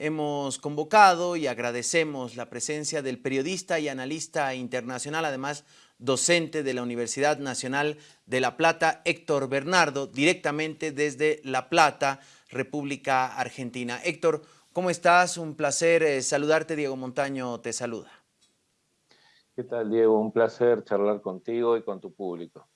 hemos convocado y agradecemos la presencia del periodista y analista internacional, además docente de la Universidad Nacional de La Plata, Héctor Bernardo, directamente desde La Plata, República Argentina. Héctor, ¿cómo estás? Un placer eh, saludarte. Diego Montaño te saluda. ¿Qué tal, Diego? Un placer charlar contigo y con tu público.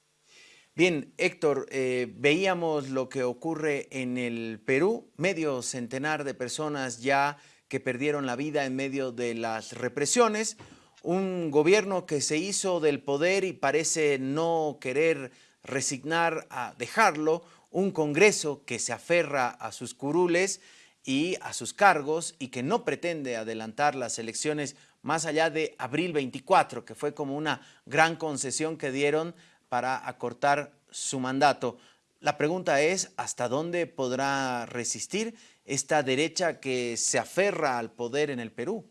Bien, Héctor, eh, veíamos lo que ocurre en el Perú, medio centenar de personas ya que perdieron la vida en medio de las represiones, un gobierno que se hizo del poder y parece no querer resignar a dejarlo, un Congreso que se aferra a sus curules y a sus cargos y que no pretende adelantar las elecciones más allá de abril 24, que fue como una gran concesión que dieron para acortar su mandato. La pregunta es, ¿hasta dónde podrá resistir esta derecha que se aferra al poder en el Perú?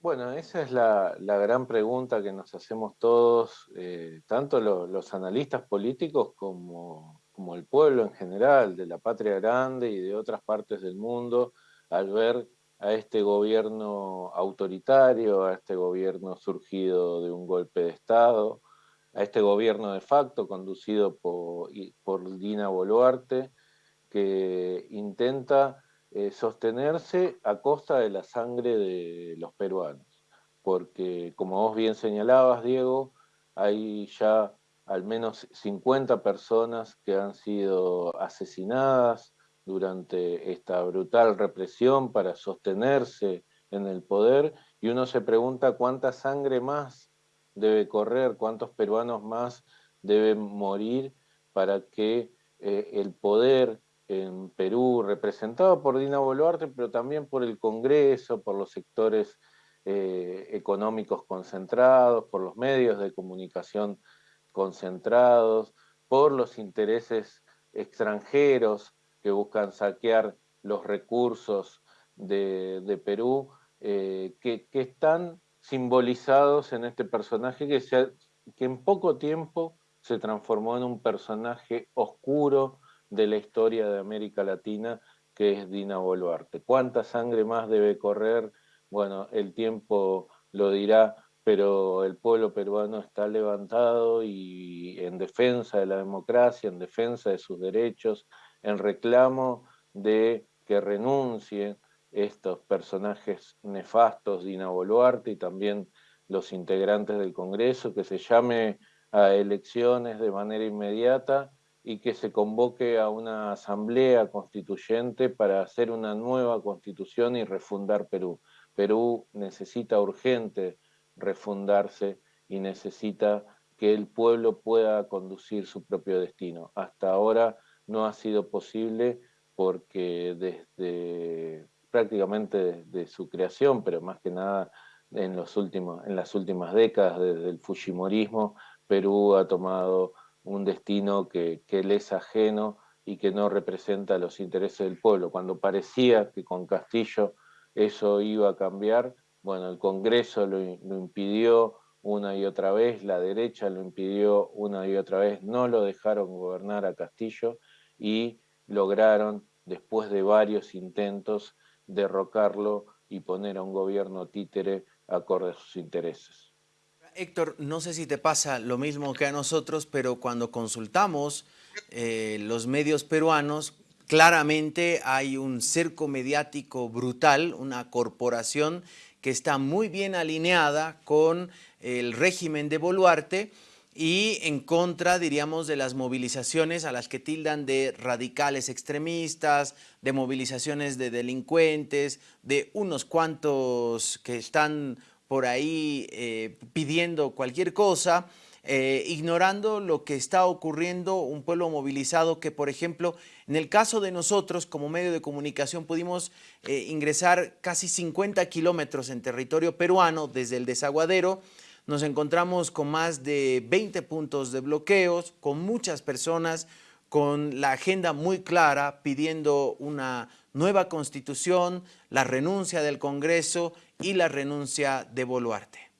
Bueno, esa es la, gran pregunta que nos hacemos todos, eh, tanto los analistas políticos como, como el pueblo en general, de la patria grande y de otras partes del mundo, al ver a este gobierno autoritario, a este gobierno surgido de un golpe de Estado, a este gobierno de facto conducido por, por Dina Boluarte, que intenta eh, sostenerse a costa de la sangre de los peruanos. Porque, como vos bien señalabas, Diego, hay ya al menos 50 personas que han sido asesinadas durante esta brutal represión para sostenerse en el poder, y uno se pregunta cuánta sangre más debe correr, cuántos peruanos más deben morir para que eh, el poder en Perú, representado por Dina Boluarte, pero también por el Congreso, por los sectores eh, económicos concentrados, por los medios de comunicación concentrados, por los intereses extranjeros que buscan saquear los recursos de, Perú, eh, que, que, están simbolizados en este personaje que, que en poco tiempo se transformó en un personaje oscuro de la historia de América Latina, que es Dina Boluarte. ¿Cuánta sangre más debe correr? Bueno, el tiempo lo dirá, pero el pueblo peruano está levantado y en defensa de la democracia, en defensa de sus derechos, en reclamo de que renuncien estos personajes nefastos, Dina Boluarte y también los integrantes del Congreso, que se llame a elecciones de manera inmediata y que se convoque a una asamblea constituyente para hacer una nueva constitución y refundar Perú. Perú necesita urgente refundarse y necesita que el pueblo pueda conducir su propio destino. Hasta ahora no ha sido posible porque desde prácticamente de, su creación, pero más que nada en, los últimos, en las últimas décadas, desde el Fujimorismo, Perú ha tomado un destino que, que le es ajeno y que no representa los intereses del pueblo. Cuando parecía que con Castillo eso iba a cambiar, bueno, el Congreso lo, lo, impidió una y otra vez, la derecha lo impidió una y otra vez, no lo dejaron gobernar a Castillo y lograron, después de varios intentos, derrocarlo y poner a un gobierno títere acorde a sus intereses. Héctor, no sé si te pasa lo mismo que a nosotros, pero cuando consultamos eh, los medios peruanos, claramente hay un cerco mediático brutal, una corporación que está muy bien alineada con el régimen de Boluarte, y en contra, diríamos, de las movilizaciones a las que tildan de radicales extremistas, de movilizaciones de delincuentes, de unos cuantos que están por ahí eh, pidiendo cualquier cosa, eh, ignorando lo que está ocurriendo, un pueblo movilizado que, por ejemplo, en el caso de nosotros como medio de comunicación pudimos eh, ingresar casi 50 kilómetros en territorio peruano desde el desaguadero, nos encontramos con más de 20 puntos de bloqueos, con muchas personas con la agenda muy clara pidiendo una nueva constitución, la renuncia del Congreso y la renuncia de Boluarte.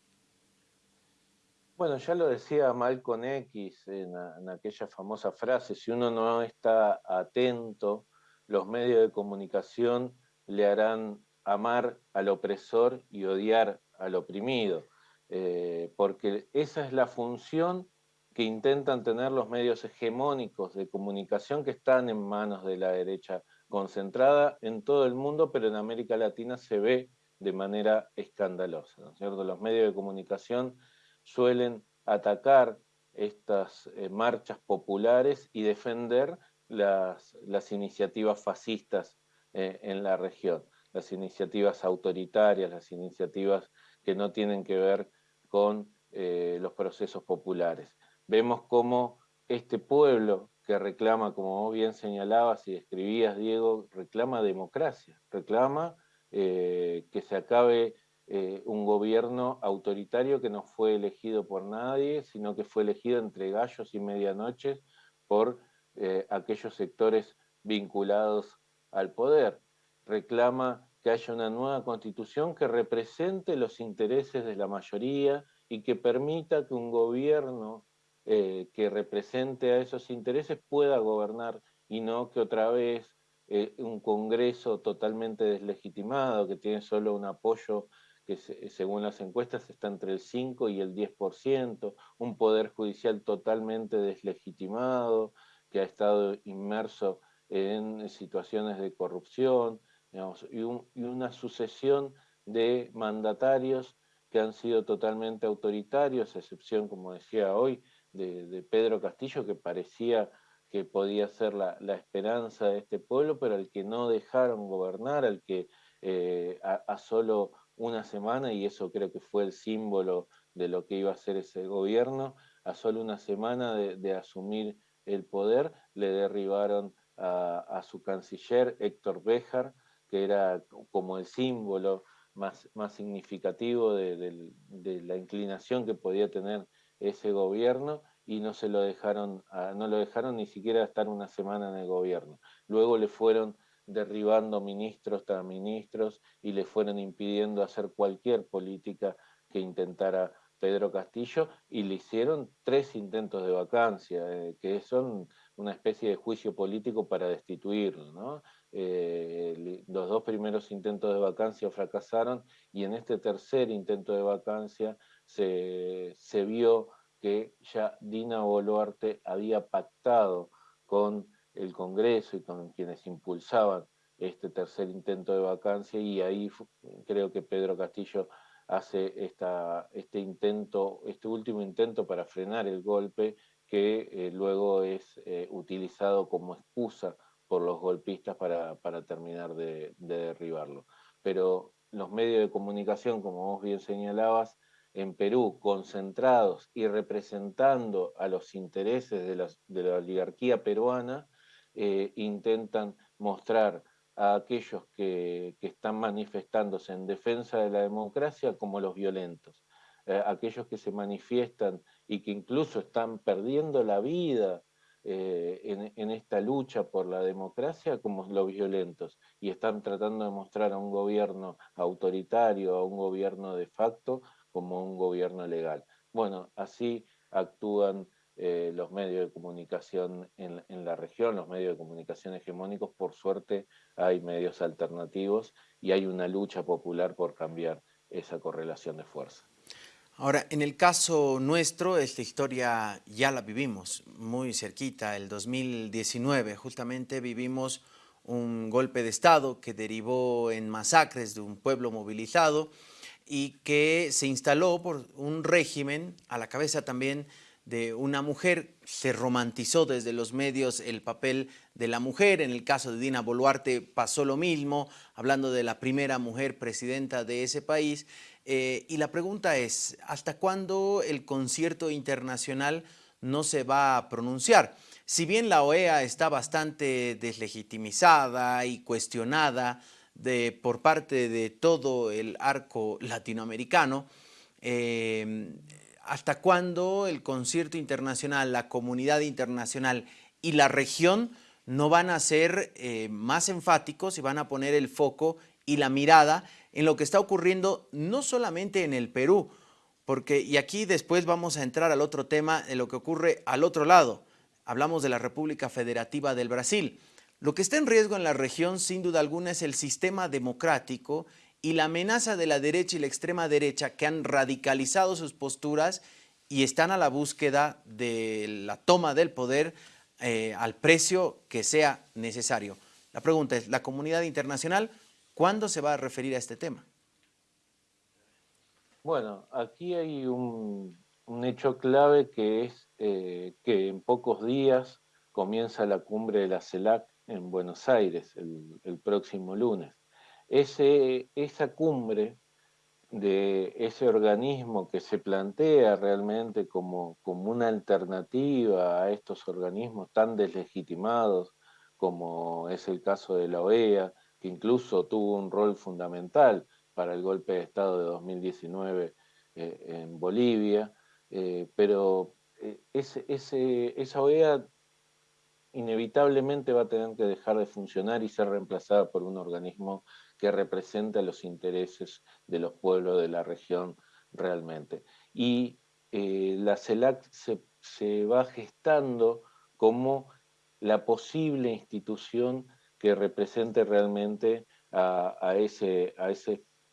Bueno, ya lo decía Malcolm X en, en, aquella famosa frase, si uno no está atento, los medios de comunicación le harán amar al opresor y odiar al oprimido, eh, porque esa es la función que intentan tener los medios hegemónicos de comunicación que están en manos de la derecha concentrada en todo el mundo, pero en América Latina se ve de manera escandalosa. ¿no cierto? Los medios de comunicación suelen atacar estas eh, marchas populares y defender las, iniciativas fascistas eh, en la región, las iniciativas autoritarias, las iniciativas que no tienen que ver con eh, los procesos populares. Vemos cómo este pueblo que reclama, como vos bien señalabas y escribías, Diego, reclama democracia, reclama que se acabe eh, un gobierno autoritario que no fue elegido por nadie, sino que fue elegido entre gallos y medianoches por eh, aquellos sectores vinculados al poder. Reclama que haya una nueva constitución que represente los intereses de la mayoría y que permita que un gobierno eh, que represente a esos intereses pueda gobernar y no que otra vez un Congreso totalmente deslegitimado, que tiene solo un apoyo que según las encuestas está entre el 5 y el 10%, un poder judicial totalmente deslegitimado, que ha estado inmerso en situaciones de corrupción, y, una sucesión de mandatarios que han sido totalmente autoritarios, a excepción, como decía hoy, de, Pedro Castillo, que parecía que podía ser la, esperanza de este pueblo, pero al que no dejaron gobernar, al que eh, a, solo una semana, y eso creo que fue el símbolo de lo que iba a ser ese gobierno, a solo una semana de, asumir el poder, le derribaron a, su canciller Héctor Béjar, que era como el símbolo más, más significativo de, la inclinación que podía tener ese gobierno, y no se lo dejaron, no lo dejaron ni siquiera estar una semana en el gobierno. Luego le fueron derribando ministros tras ministros y le fueron impidiendo hacer cualquier política que intentara Pedro Castillo y le hicieron tres intentos de vacancia, eh, que son una especie de juicio político para destituirlo. Eh, los dos primeros intentos de vacancia fracasaron y en este tercer intento de vacancia se, vio que ya Dina Boluarte había pactado con el Congreso y con quienes impulsaban este tercer intento de vacancia y ahí creo que Pedro Castillo hace este intento, este último intento para frenar el golpe que eh, luego es eh, utilizado como excusa por los golpistas para, terminar de, derribarlo. Pero los medios de comunicación, como vos bien señalabas, en Perú, concentrados y representando a los intereses de la oligarquía peruana, eh, intentan mostrar a aquellos que, están manifestándose en defensa de la democracia como los violentos, eh, aquellos que se manifiestan y que incluso están perdiendo la vida eh, en, esta lucha por la democracia como los violentos y están tratando de mostrar a un gobierno autoritario, a un gobierno de facto, como un gobierno legal. Bueno, así actúan eh, los medios de comunicación en, la región, los medios de comunicación hegemónicos, por suerte hay medios alternativos y hay una lucha popular por cambiar esa correlación de fuerza. Ahora, en el caso nuestro, esta historia ya la vivimos muy cerquita, el 2019, justamente vivimos un golpe de Estado que derivó en masacres de un pueblo movilizado y que se instaló por un régimen a la cabeza también de una mujer, se romantizó desde los medios el papel de la mujer, en el caso de Dina Boluarte pasó lo mismo, hablando de la primera mujer presidenta de ese país, eh, y la pregunta es, ¿hasta cuándo el concierto internacional no se va a pronunciar? Si bien la OEA está bastante deslegitimizada y cuestionada por parte de todo el arco latinoamericano, eh, hasta cuándo el concierto internacional, la comunidad internacional y la región no van a ser eh, más enfáticos y van a poner el foco y la mirada en lo que está ocurriendo no solamente en el Perú, porque, y aquí después vamos a entrar al otro tema de lo que ocurre al otro lado. Hablamos de la República Federativa del Brasil. Lo que está en riesgo en la región, sin duda alguna, es el sistema democrático y la amenaza de la derecha y la extrema derecha que han radicalizado sus posturas y están a la búsqueda de la toma del poder eh, al precio que sea necesario. La pregunta es, ¿la comunidad internacional cuándo se va a referir a este tema? Bueno, aquí hay un, hecho clave que es eh, que en pocos días comienza la cumbre de la CELAC en Buenos Aires, el, próximo lunes. Ese, esa cumbre de ese organismo que se plantea realmente como, como una alternativa a estos organismos tan deslegitimados como es el caso de la OEA, que incluso tuvo un rol fundamental para el golpe de Estado de 2019 eh, en Bolivia, eh, pero eh, esa OEA inevitablemente va a tener que dejar de funcionar y ser reemplazada por un organismo que representa los intereses de los pueblos de la región realmente. Y la CELAC se, va gestando como la posible institución que represente realmente a, ese,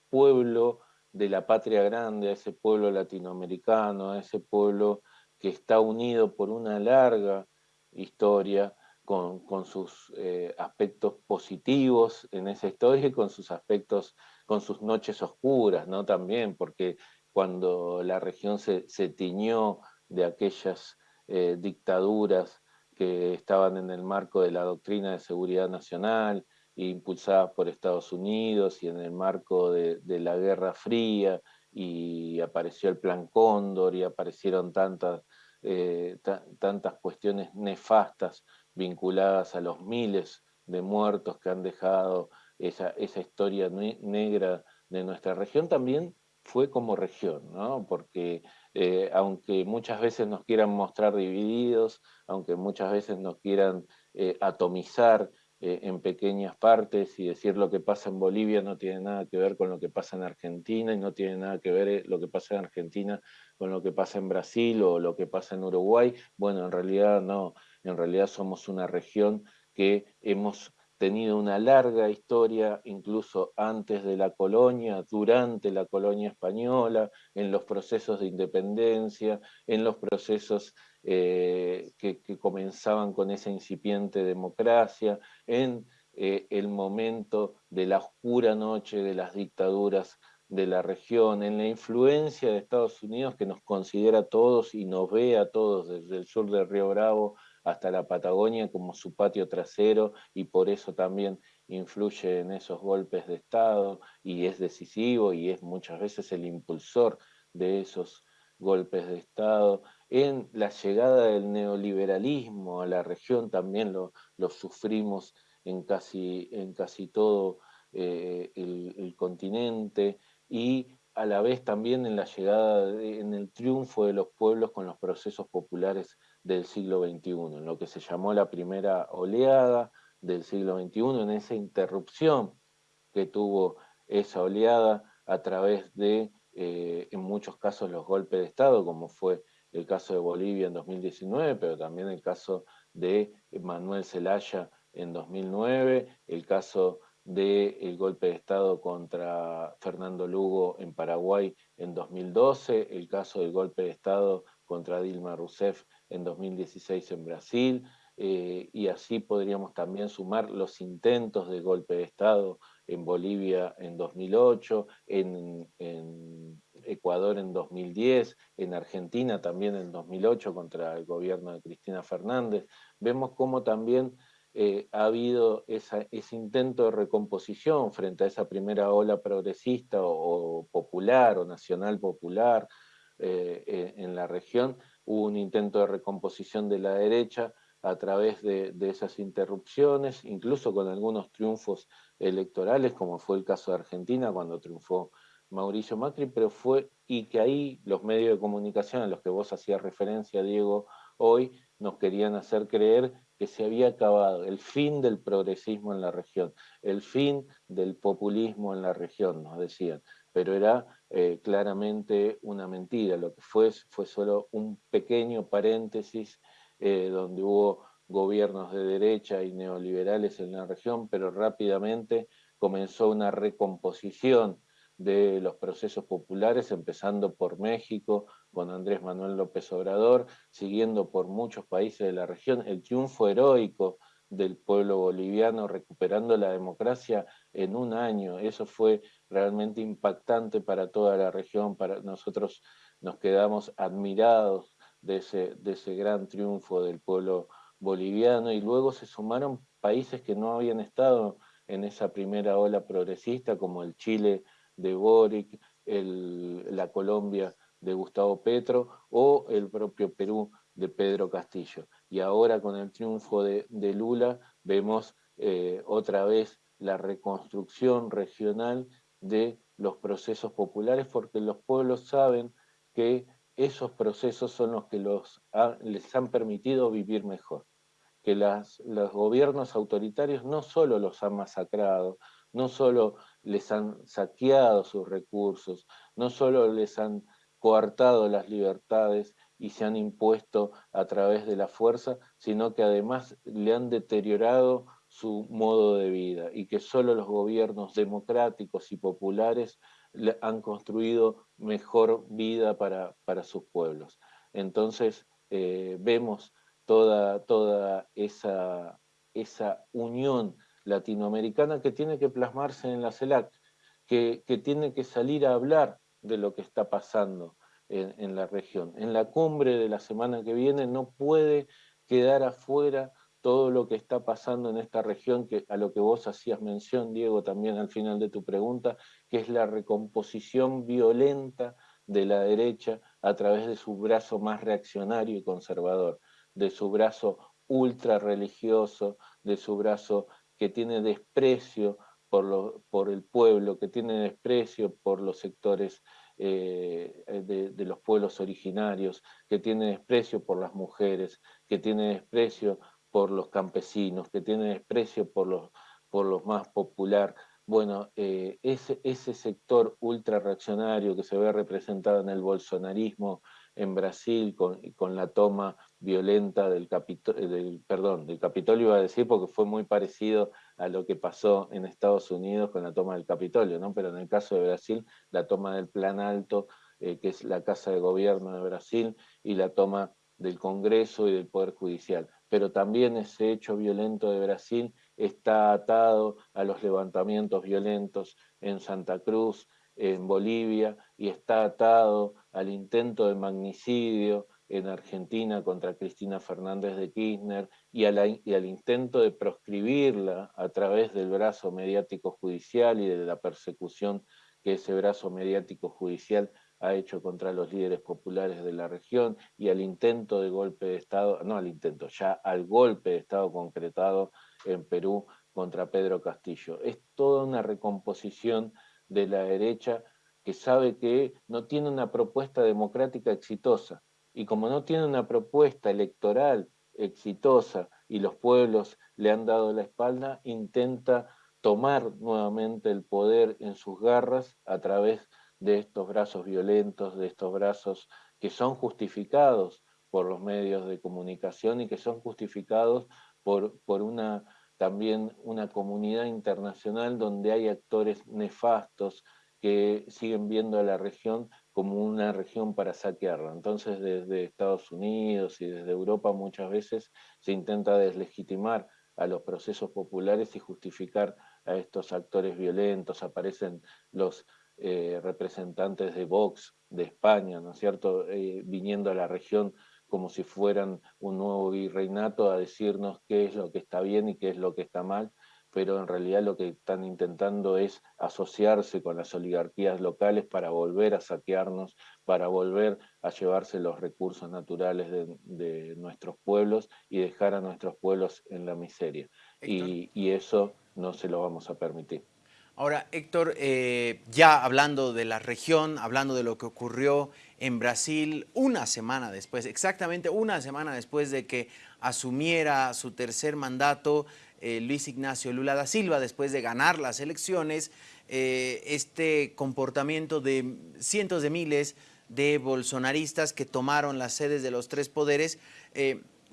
pueblo de la patria grande, a ese pueblo latinoamericano, a ese pueblo que está unido por una larga historia con, sus eh, aspectos positivos en esa historia y con sus aspectos, con sus noches oscuras, ¿no? También, porque cuando la región se, tiñó de aquellas eh, dictaduras que estaban en el marco de la doctrina de seguridad nacional, impulsadas por Estados Unidos y en el marco de, la Guerra Fría, y apareció el Plan Cóndor y aparecieron tantas, eh, tantas cuestiones nefastas vinculadas a los miles de muertos que han dejado esa, esa historia negra de nuestra región, también fue como región, ¿no? porque eh, aunque muchas veces nos quieran mostrar divididos, aunque muchas veces nos quieran eh, atomizar eh, en pequeñas partes y decir lo que pasa en Bolivia no tiene nada que ver con lo que pasa en Argentina y no tiene nada que ver lo que pasa en Argentina con lo que pasa en Brasil o lo que pasa en Uruguay, bueno, en realidad no, en realidad somos una región que hemos tenido una larga historia, incluso antes de la colonia, durante la colonia española, en los procesos de independencia, en los procesos eh, que, comenzaban con esa incipiente democracia, en eh, el momento de la oscura noche de las dictaduras de la región, en la influencia de Estados Unidos que nos considera a todos y nos ve a todos desde el sur del Río Bravo hasta la Patagonia como su patio trasero y por eso también influye en esos golpes de Estado y es decisivo y es muchas veces el impulsor de esos golpes de Estado. En la llegada del neoliberalismo a la región también lo, sufrimos en casi, en casi todo eh, el continente y a la vez también en la llegada, en el triunfo de los pueblos con los procesos populares del siglo XXI, en lo que se llamó la primera oleada del siglo XXI, en esa interrupción que tuvo esa oleada a través de, eh, en muchos casos, los golpes de Estado, como fue el caso de Bolivia en 2019, pero también el caso de Manuel Zelaya en 2009, el caso del golpe de Estado contra Fernando Lugo en Paraguay en 2012, el caso del golpe de Estado contra Dilma Rousseff en 2016 en Brasil, eh, y así podríamos también sumar los intentos de golpe de Estado en Bolivia en 2008, en, Ecuador en 2010, en Argentina también en 2008 contra el gobierno de Cristina Fernández. Vemos cómo también eh, ha habido ese intento de recomposición frente a esa primera ola progresista o, popular o nacional popular eh, en la región, hubo un intento de recomposición de la derecha a través de, esas interrupciones, incluso con algunos triunfos electorales, como fue el caso de Argentina cuando triunfó Mauricio Macri, pero fue, y que ahí los medios de comunicación a los que vos hacías referencia, Diego, hoy nos querían hacer creer que se había acabado el fin del progresismo en la región, el fin del populismo en la región, nos decían, pero era eh, claramente una mentira, lo que fue fue solo un pequeño paréntesis eh, donde hubo gobiernos de derecha y neoliberales en la región, pero rápidamente comenzó una recomposición de los procesos populares, empezando por México, con Andrés Manuel López Obrador, siguiendo por muchos países de la región, el triunfo heroico del pueblo boliviano recuperando la democracia en un año. Eso fue realmente impactante para toda la región, para nosotros nos quedamos admirados de ese, de ese gran triunfo del pueblo boliviano y luego se sumaron países que no habían estado en esa primera ola progresista, como el Chile de Boric, la Colombia de Gustavo Petro o el propio Perú de Pedro Castillo. Y ahora con el triunfo de, Lula vemos eh, otra vez la reconstrucción regional de los procesos populares porque los pueblos saben que esos procesos son los que los les han permitido vivir mejor. Que los gobiernos autoritarios no solo los han masacrado, no solo les han saqueado sus recursos, no solo les han coartado las libertades y se han impuesto a través de la fuerza, sino que además le han deteriorado su modo de vida y que solo los gobiernos democráticos y populares han construido mejor vida para, sus pueblos. Entonces eh, vemos toda, toda esa, esa unión latinoamericana que tiene que plasmarse en la CELAC, que, tiene que salir a hablar de lo que está pasando en, la región. En la cumbre de la semana que viene no puede quedar afuera todo lo que está pasando en esta región, que, a lo que vos hacías mención, Diego, también al final de tu pregunta, que es la recomposición violenta de la derecha a través de su brazo más reaccionario y conservador, de su brazo ultra religioso, de su brazo que tiene desprecio por, por el pueblo, que tiene desprecio por los sectores eh, de, los pueblos originarios, que tiene desprecio por las mujeres, que tiene desprecio por los campesinos, que tiene desprecio por los, por los más popular. Bueno, eh, ese, ese sector ultra reaccionario que se ve representado en el bolsonarismo, en Brasil con, con la toma violenta del, Capitolio, del, perdón, del Capitolio, iba a decir, porque fue muy parecido a lo que pasó en Estados Unidos con la toma del Capitolio, ¿no? pero en el caso de Brasil, la toma del Plan Alto, eh, que es la Casa de Gobierno de Brasil, y la toma del Congreso y del Poder Judicial. Pero también ese hecho violento de Brasil está atado a los levantamientos violentos en Santa Cruz, en Bolivia y está atado al intento de magnicidio en Argentina contra Cristina Fernández de Kirchner y, al intento de proscribirla a través del brazo mediático judicial y de la persecución que ese brazo mediático judicial ha hecho contra los líderes populares de la región y al intento de golpe de Estado, no al intento, ya al golpe de Estado concretado en Perú contra Pedro Castillo. Es toda una recomposición de la derecha que sabe que no tiene una propuesta democrática exitosa. Y como no tiene una propuesta electoral exitosa y los pueblos le han dado la espalda, intenta tomar nuevamente el poder en sus garras a través de estos brazos violentos, de estos brazos que son justificados por los medios de comunicación y que son justificados por, por una también una comunidad internacional donde hay actores nefastos que siguen viendo a la región como una región para saquearla. Entonces desde Estados Unidos y desde Europa muchas veces se intenta deslegitimar a los procesos populares y justificar a estos actores violentos. Aparecen los eh, representantes de Vox de España, ¿no es cierto?, eh, viniendo a la región como si fueran un nuevo virreinato a decirnos qué es lo que está bien y qué es lo que está mal, pero en realidad lo que están intentando es asociarse con las oligarquías locales para volver a saquearnos, para volver a llevarse los recursos naturales de, nuestros pueblos y dejar a nuestros pueblos en la miseria. y eso no se lo vamos a permitir. Ahora, Héctor, eh, ya hablando de la región, hablando de lo que ocurrió en Brasil una semana después, exactamente una semana después de que asumiera su tercer mandato eh, Luis Ignacio Lula da Silva, después de ganar las elecciones, eh, este comportamiento de cientos de miles de bolsonaristas que tomaron las sedes de los tres poderes,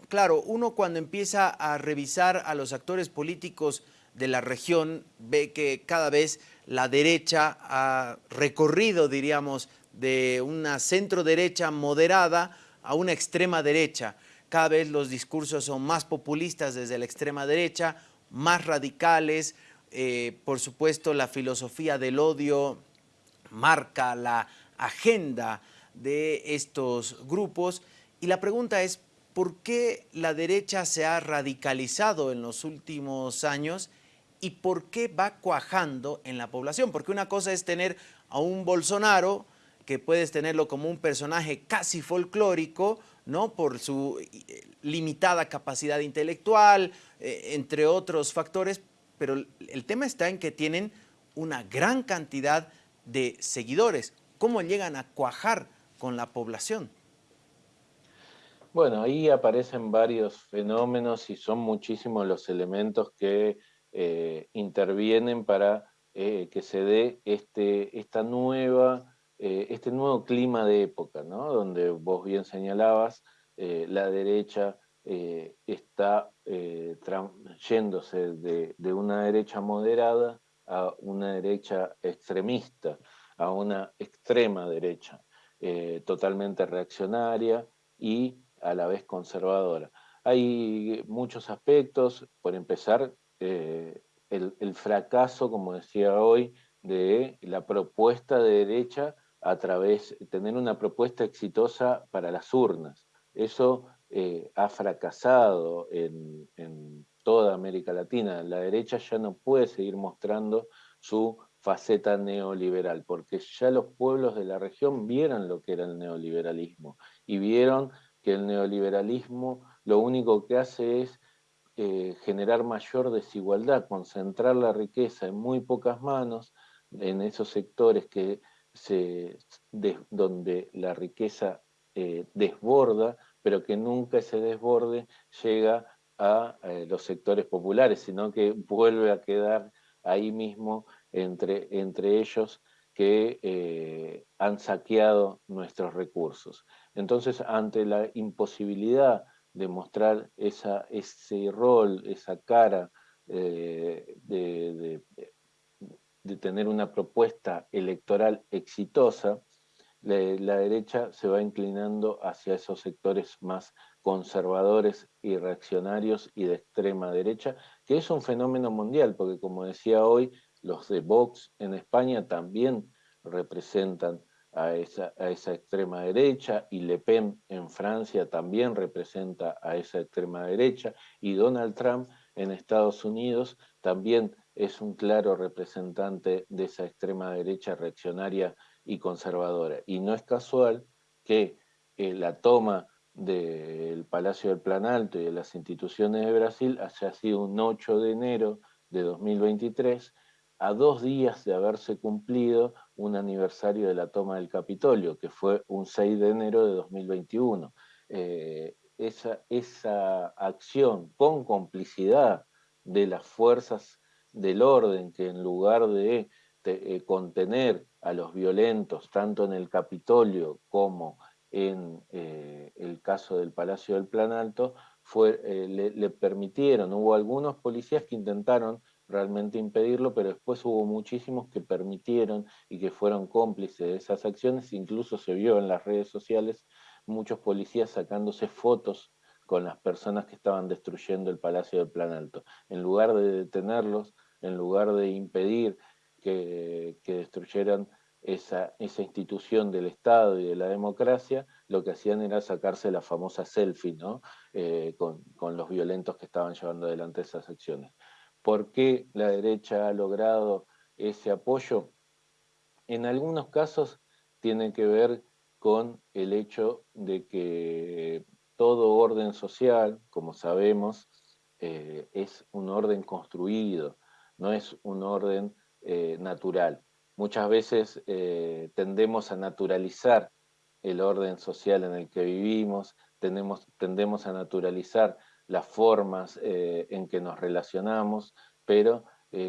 claro, uno cuando empieza a revisar a los actores políticos de la región ve que cada vez la derecha ha recorrido, diríamos, de una centro derecha moderada a una extrema derecha. Cada vez los discursos son más populistas desde la extrema derecha, más radicales. Eh, por supuesto, la filosofía del odio marca la agenda de estos grupos. Y la pregunta es, ¿por qué la derecha se ha radicalizado en los últimos años y por qué va cuajando en la población? Porque una cosa es tener a un Bolsonaro, que puedes tenerlo como un personaje casi folclórico, ¿no? por su eh, limitada capacidad intelectual, eh, entre otros factores, pero el tema está en que tienen una gran cantidad de seguidores. ¿Cómo llegan a cuajar con la población? Bueno, ahí aparecen varios fenómenos y son muchísimos los elementos que eh, intervienen para que se dé este, esta nueva eh, este nuevo clima de época, ¿no? donde vos bien señalabas, eh, la derecha eh, está yéndose de, una derecha moderada a una derecha extremista, a una extrema derecha, totalmente reaccionaria y a la vez conservadora. Hay muchos aspectos, por empezar, el, el fracaso, como decía hoy, de la propuesta de derecha a través, tener una propuesta exitosa para las urnas. Eso eh, ha fracasado en, toda América Latina. La derecha ya no puede seguir mostrando su faceta neoliberal, porque ya los pueblos de la región vieron lo que era el neoliberalismo y vieron que el neoliberalismo lo único que hace es eh, generar mayor desigualdad, concentrar la riqueza en muy pocas manos, en esos sectores que donde la riqueza eh, desborda, pero que nunca ese desborde llega a eh, los sectores populares, sino que vuelve a quedar ahí mismo entre, entre ellos que eh, han saqueado nuestros recursos. Entonces, ante la imposibilidad de mostrar esa, ese rol, esa cara de, de tener una propuesta electoral exitosa, la, derecha se va inclinando hacia esos sectores más conservadores y reaccionarios y de extrema derecha, que es un fenómeno mundial, porque como decía hoy, los de Vox en España también representan a esa, a esa, extrema derecha, y Le Pen en Francia también representa a esa extrema derecha, y Donald Trump en Estados Unidos también es un claro representante de esa extrema derecha reaccionaria y conservadora. Y no es casual que eh, la toma del Palacio del Planalto y de las instituciones de Brasil haya sido un 8 de enero de 2023, a dos días de haberse cumplido un aniversario de la toma del Capitolio, que fue un 6 de enero de 2021. Eh, esa, esa acción con complicidad de las fuerzas del orden que en lugar de eh, contener a los violentos, tanto en el Capitolio como en eh, el caso del Palacio del Plan Alto, fue, le, permitieron, hubo algunos policías que intentaron realmente impedirlo, pero después hubo muchísimos que permitieron y que fueron cómplices de esas acciones, incluso se vio en las redes sociales muchos policías sacándose fotos con las personas que estaban destruyendo el Palacio del Plan Alto. En lugar de detenerlos, en lugar de impedir que, destruyeran esa, institución del Estado y de la democracia, lo que hacían era sacarse la famosa selfie ¿no? Eh, con, los violentos que estaban llevando adelante esas acciones. ¿Por qué la derecha ha logrado ese apoyo? En algunos casos tiene que ver con el hecho de que todo orden social, como sabemos, eh, es un orden construido, no es un orden eh, natural. Muchas veces eh, tendemos a naturalizar el orden social en el que vivimos, tendemos a naturalizar las formas eh, en que nos relacionamos, pero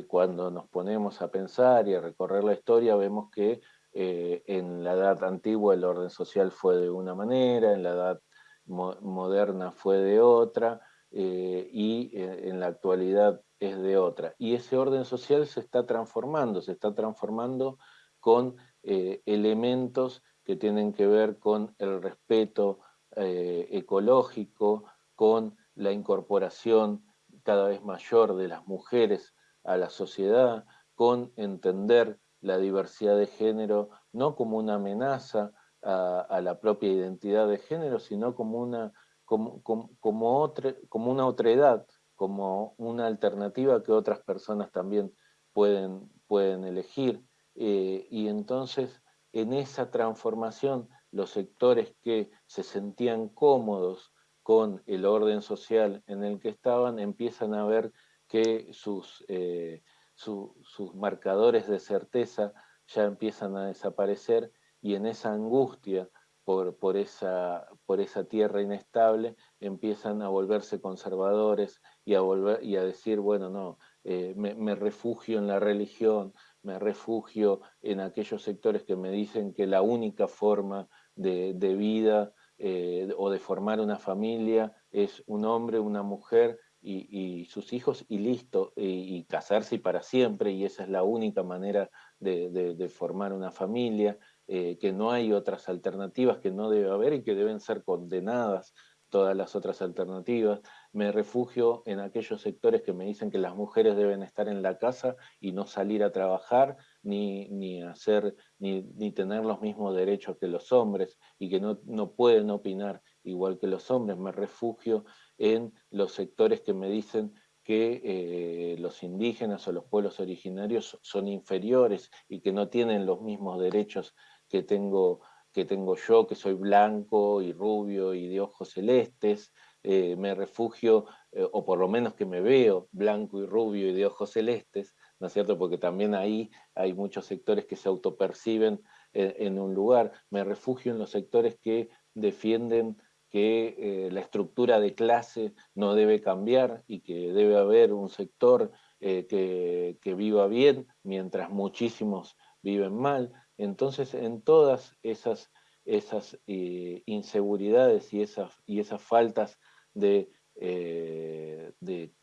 cuando nos ponemos a pensar y a recorrer la historia vemos que en la edad antigua el orden social fue de una manera, en la edad moderna fue de otra, eh, y eh, en la actualidad es de otra. Y ese orden social se está transformando, se está transformando con eh, elementos que tienen que ver con el respeto ecológico, con la incorporación cada vez mayor de las mujeres a la sociedad, con entender la diversidad de género no como una amenaza a la propia identidad de género, sino como una como, como, otra, como una otredad, como una alternativa que otras personas también pueden, pueden elegir. Eh, y entonces, en esa transformación, los sectores que se sentían cómodos con el orden social en el que estaban, empiezan a ver que sus, eh, sus marcadores de certeza ya empiezan a desaparecer y en esa angustia por, esa, por esa tierra inestable, empiezan a volverse conservadores y a, volver, y a decir, bueno, no, eh, me, refugio en la religión, me refugio en aquellos sectores que me dicen que la única forma de, vida eh, o de formar una familia es un hombre, una mujer y, sus hijos y listo, y, casarse para siempre, y esa es la única manera de, de formar una familia. Eh, que no hay otras alternativas, que no debe haber y que deben ser condenadas todas las otras alternativas. Me refugio en aquellos sectores que me dicen que las mujeres deben estar en la casa y no salir a trabajar, ni, ni hacer, ni, ni, tener los mismos derechos que los hombres y que no, no pueden opinar igual que los hombres. Me refugio en los sectores que me dicen que eh, los indígenas o los pueblos originarios son inferiores y que no tienen los mismos derechos que tengo, que tengo yo, que soy blanco y rubio y de ojos celestes, eh, me refugio, eh, o por lo menos que me veo blanco y rubio y de ojos celestes, ¿no es cierto? Porque también ahí hay muchos sectores que se autoperciben en, un lugar. Me refugio en los sectores que defienden que eh, la estructura de clase no debe cambiar y que debe haber un sector que, que, viva bien mientras muchísimos viven mal. Entonces, en todas esas, esas eh, inseguridades y esas, y esas faltas de, eh, de,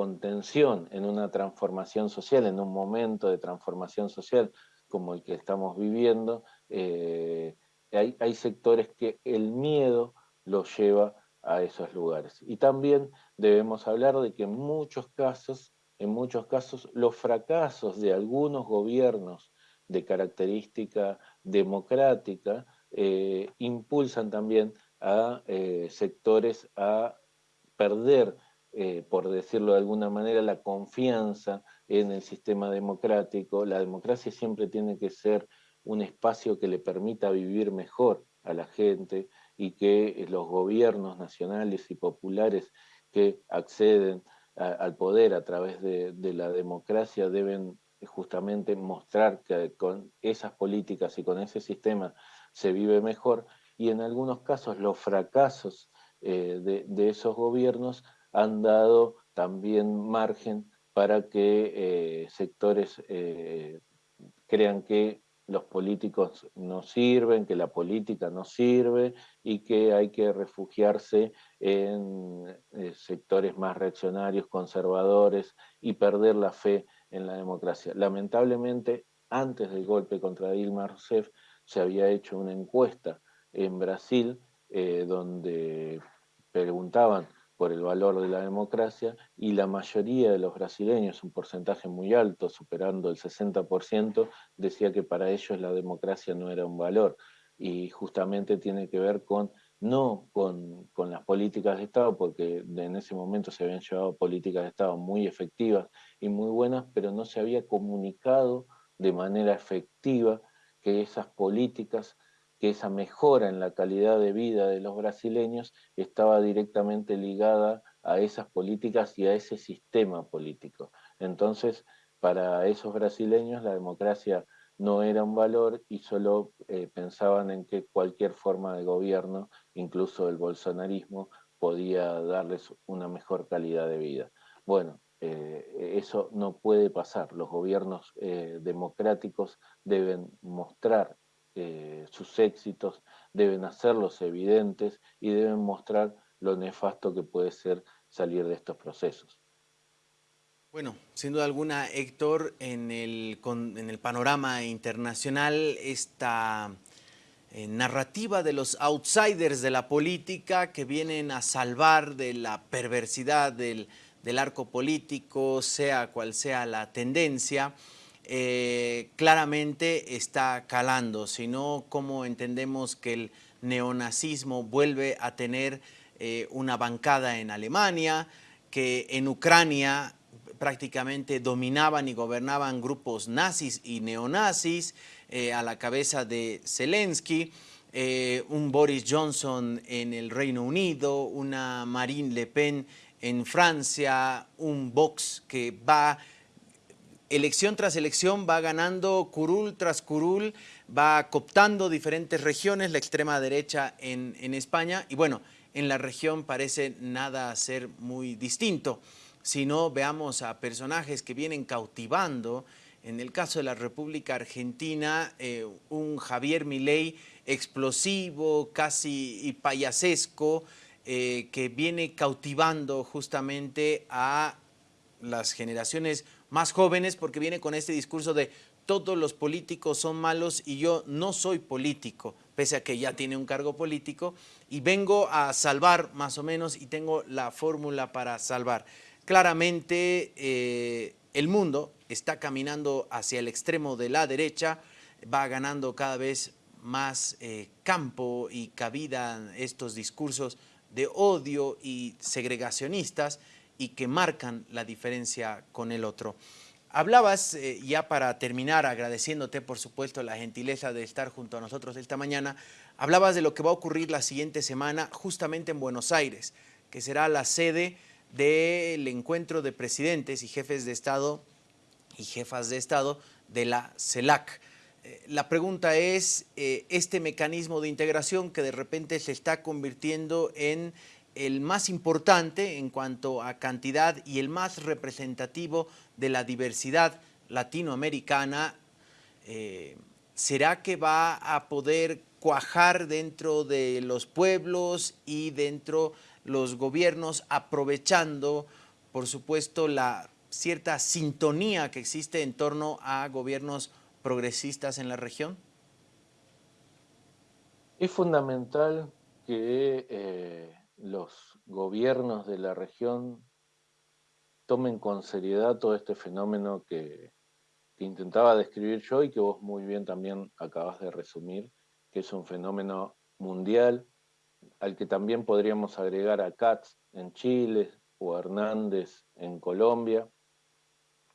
contención en una transformación social, en un momento de transformación social como el que estamos viviendo, eh, hay, sectores que el miedo los lleva a esos lugares. Y también debemos hablar de que en muchos casos, en muchos casos, los fracasos de algunos gobiernos de característica democrática, eh, impulsan también a eh, sectores a perder, eh, por decirlo de alguna manera, la confianza en el sistema democrático. La democracia siempre tiene que ser un espacio que le permita vivir mejor a la gente y que los gobiernos nacionales y populares que acceden al poder a través de, la democracia deben justamente mostrar que con esas políticas y con ese sistema se vive mejor, y en algunos casos los fracasos eh, de, esos gobiernos han dado también margen para que eh, sectores eh, crean que los políticos no sirven, que la política no sirve y que hay que refugiarse en sectores más reaccionarios, conservadores y perder la fe en la democracia. Lamentablemente, antes del golpe contra Dilma Rousseff, se había hecho una encuesta en Brasil eh, donde preguntaban por el valor de la democracia y la mayoría de los brasileños, un porcentaje muy alto, superando el 60%, decía que para ellos la democracia no era un valor. Y justamente tiene que ver con no con, las políticas de Estado, porque en ese momento se habían llevado políticas de Estado muy efectivas y muy buenas, pero no se había comunicado de manera efectiva que esas políticas, que esa mejora en la calidad de vida de los brasileños estaba directamente ligada a esas políticas y a ese sistema político. Entonces, para esos brasileños la democracia no era un valor y solo eh, pensaban en que cualquier forma de gobierno, incluso el bolsonarismo, podía darles una mejor calidad de vida. Bueno, eh, eso no puede pasar. Los gobiernos eh, democráticos deben mostrar eh, sus éxitos, deben hacerlos evidentes y deben mostrar lo nefasto que puede ser salir de estos procesos. Bueno, sin duda alguna, Héctor, en el, en el panorama internacional, esta eh, narrativa de los outsiders de la política que vienen a salvar de la perversidad del, arco político, sea cual sea la tendencia, eh, claramente está calando, sino como entendemos que el neonazismo vuelve a tener eh, una bancada en Alemania, que en Ucrania prácticamente dominaban y gobernaban grupos nazis y neonazis eh, a la cabeza de Zelensky, un Boris Johnson en el Reino Unido, una Marine Le Pen en Francia, un Vox que va elección tras elección va ganando curul tras curul, va cooptando diferentes regiones, la extrema derecha en, en España. Y bueno, en la región parece nada ser muy distinto. Sino veamos a personajes que vienen cautivando, en el caso de la República Argentina, eh, un Javier Milei explosivo, casi payasesco, eh, que viene cautivando justamente a las generaciones más jóvenes porque viene con este discurso de todos los políticos son malos y yo no soy político, pese a que ya tiene un cargo político, y vengo a salvar más o menos y tengo la fórmula para salvar. Claramente eh, el mundo está caminando hacia el extremo de la derecha, va ganando cada vez más eh, campo y cabida estos discursos de odio y segregacionistas y que marcan la diferencia con el otro. Hablabas, eh, ya para terminar, agradeciéndote por supuesto la gentileza de estar junto a nosotros esta mañana, hablabas de lo que va a ocurrir la siguiente semana justamente en Buenos Aires, que será la sede del encuentro de presidentes y jefes de Estado y jefas de Estado de la CELAC. Eh, la pregunta es, eh, este mecanismo de integración que de repente se está convirtiendo en el más importante en cuanto a cantidad y el más representativo de la diversidad latinoamericana, eh, ¿será que va a poder cuajar dentro de los pueblos y dentro los gobiernos aprovechando, por supuesto, la cierta sintonía que existe en torno a gobiernos progresistas en la región? Es fundamental que eh, los gobiernos de la región tomen con seriedad todo este fenómeno que, intentaba describir yo y que vos muy bien también acabas de resumir, que es un fenómeno mundial al que también podríamos agregar a Katz en Chile o a Hernández en Colombia,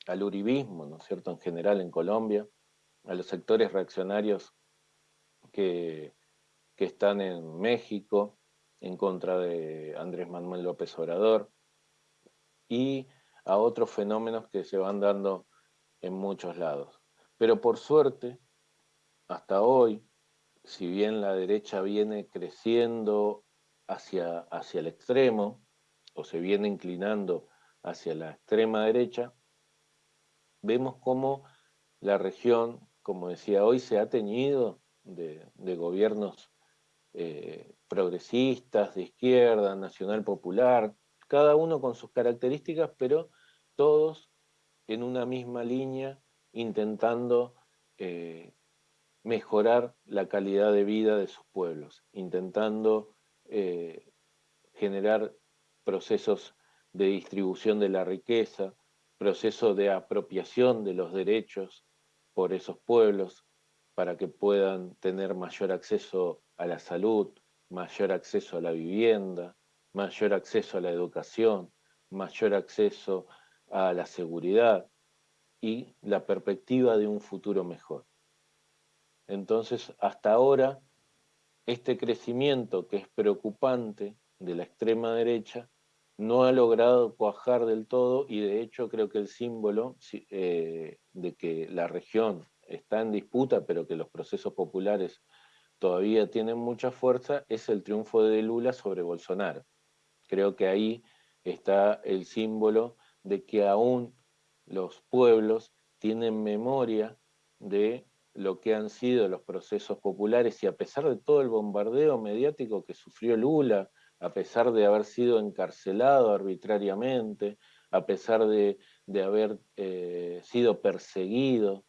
al uribismo, ¿no es cierto?, en general en Colombia, a los sectores reaccionarios que, que están en México en contra de Andrés Manuel López Obrador y a otros fenómenos que se van dando en muchos lados. Pero por suerte, hasta hoy, si bien la derecha viene creciendo hacia, hacia el extremo, o se viene inclinando hacia la extrema derecha, vemos cómo la región, como decía hoy, se ha teñido de, gobiernos eh, progresistas, de izquierda, nacional popular, cada uno con sus características, pero todos en una misma línea intentando eh, mejorar la calidad de vida de sus pueblos, intentando eh, generar procesos de distribución de la riqueza, procesos de apropiación de los derechos por esos pueblos para que puedan tener mayor acceso a la salud, mayor acceso a la vivienda, mayor acceso a la educación, mayor acceso a la seguridad y la perspectiva de un futuro mejor. Entonces, hasta ahora, este crecimiento que es preocupante de la extrema derecha no ha logrado cuajar del todo y de hecho creo que el símbolo eh, de que la región está en disputa, pero que los procesos populares todavía tienen mucha fuerza, es el triunfo de Lula sobre Bolsonaro. Creo que ahí está el símbolo de que aún los pueblos tienen memoria de lo que han sido los procesos populares y a pesar de todo el bombardeo mediático que sufrió Lula, a pesar de haber sido encarcelado arbitrariamente, a pesar de, haber eh, sido perseguido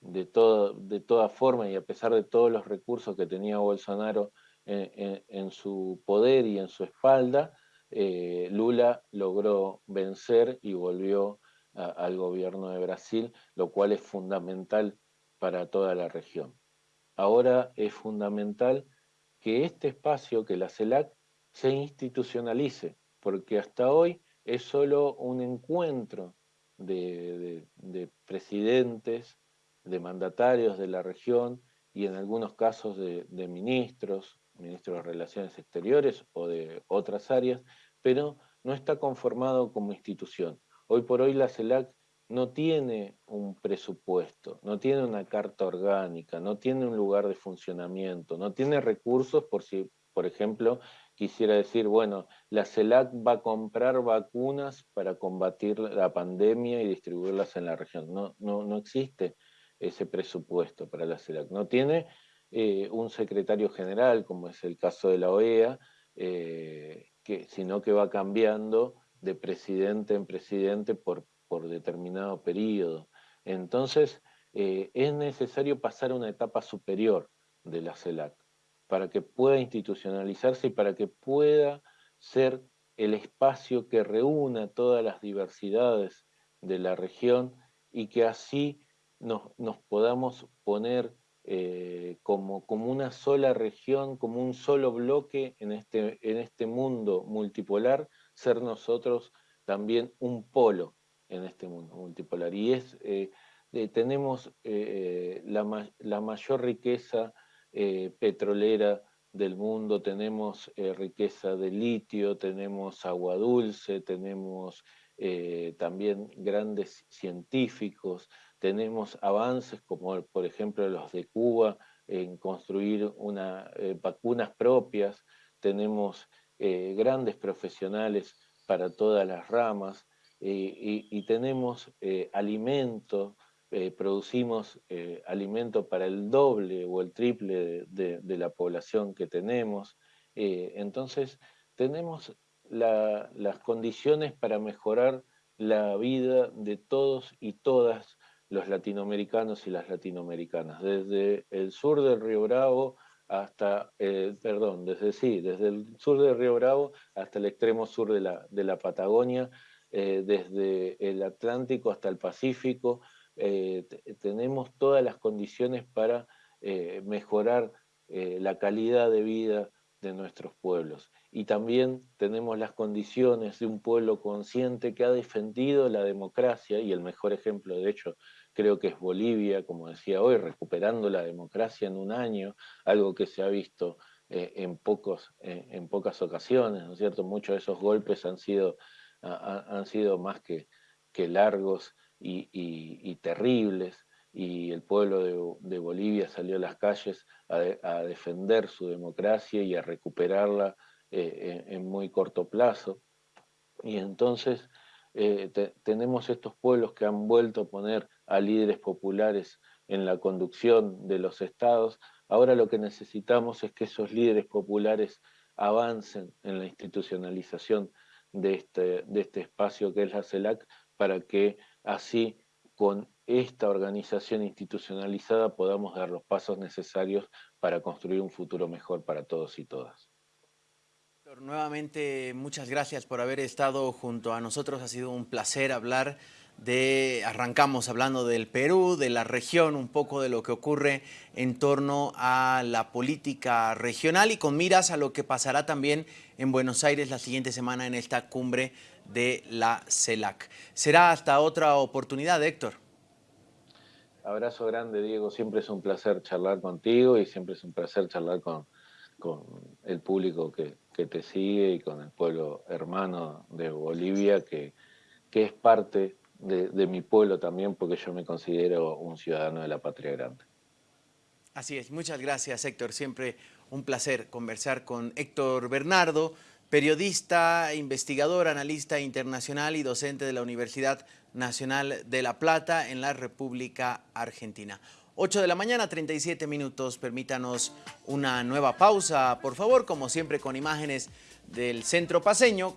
de, todo, de toda forma y a pesar de todos los recursos que tenía Bolsonaro en, su poder y en su espalda, eh, Lula logró vencer y volvió al gobierno de Brasil, lo cual es fundamental para toda la región. Ahora es fundamental que este espacio, que la CELAC, se institucionalice, porque hasta hoy es solo un encuentro de, presidentes, de mandatarios de la región y en algunos casos de, ministros, ministros de Relaciones Exteriores o de otras áreas, pero no está conformado como institución. Hoy por hoy la CELAC no tiene un presupuesto, no tiene una carta orgánica, no tiene un lugar de funcionamiento, no tiene recursos por si, por ejemplo, quisiera decir, bueno, la CELAC va a comprar vacunas para combatir la pandemia y distribuirlas en la región. No, no, no existe ese presupuesto para la CELAC. No tiene eh, un secretario general, como es el caso de la OEA, eh, sino que va cambiando de presidente en presidente por por determinado periodo. Entonces, eh, es necesario pasar a una etapa superior de la CELAC para que pueda institucionalizarse y para que pueda ser el espacio que reúna todas las diversidades de la región y que así nos, podamos poner eh, como, como, una sola región, como un solo bloque en este, en este mundo multipolar, ser nosotros también un polo en este mundo multipolar. Y es, eh, eh, tenemos la, la, mayor riqueza petrolera del mundo, tenemos riqueza de litio, tenemos agua dulce, tenemos también grandes científicos, tenemos avances como por ejemplo los de Cuba en construir una, vacunas propias, tenemos grandes profesionales para todas las ramas, eh, y, tenemos eh, alimento, eh, producimos alimento para el doble o el triple de, la población que tenemos. entonces, tenemos las condiciones para mejorar la vida de todos y todas los latinoamericanos y las latinoamericanas, desde el sur del Río Bravo hasta, perdón, desde sí, desde el sur del Río Bravo hasta el extremo sur de la, de la Patagonia, eh, desde el Atlántico hasta el Pacífico, eh, tenemos todas las condiciones para eh, mejorar la calidad de vida de nuestros pueblos. Y también tenemos las condiciones de un pueblo consciente que ha defendido la democracia, y el mejor ejemplo de hecho creo que es Bolivia, como decía hoy, recuperando la democracia en un año, algo que se ha visto en, pocos, en pocas ocasiones, ¿no es cierto? Muchos de esos golpes han sido han sido más que, largos y, terribles, y el pueblo de, Bolivia salió a las calles a, defender su democracia y a recuperarla eh, en, muy corto plazo. Y entonces eh, tenemos estos pueblos que han vuelto a poner a líderes populares en la conducción de los estados. Ahora lo que necesitamos es que esos líderes populares avancen en la institucionalización de este, de este espacio que es la CELAC, para que así con esta organización institucionalizada podamos dar los pasos necesarios para construir un futuro mejor para todos y todas. Nuevamente, muchas gracias por haber estado junto a nosotros. Ha sido un placer hablar de, arrancamos hablando del Perú, de la región, un poco de lo que ocurre en torno a la política regional y con miras a lo que pasará también en Buenos Aires la siguiente semana en esta cumbre de la CELAC. Será hasta otra oportunidad, Héctor. Abrazo grande, Diego. Siempre es un placer charlar contigo y siempre es un placer charlar con, con el público que, que te sigue y con el pueblo hermano de Bolivia que, que es parte de, mi pueblo también, porque yo me considero un ciudadano de la patria grande. Así es, muchas gracias Héctor, siempre un placer conversar con Héctor Bernardo, periodista, investigador, analista internacional y docente de la Universidad Nacional de La Plata en la República Argentina. 8 de la mañana, 37 minutos. Permítanos una nueva pausa, por favor, como siempre con imágenes del centro paseño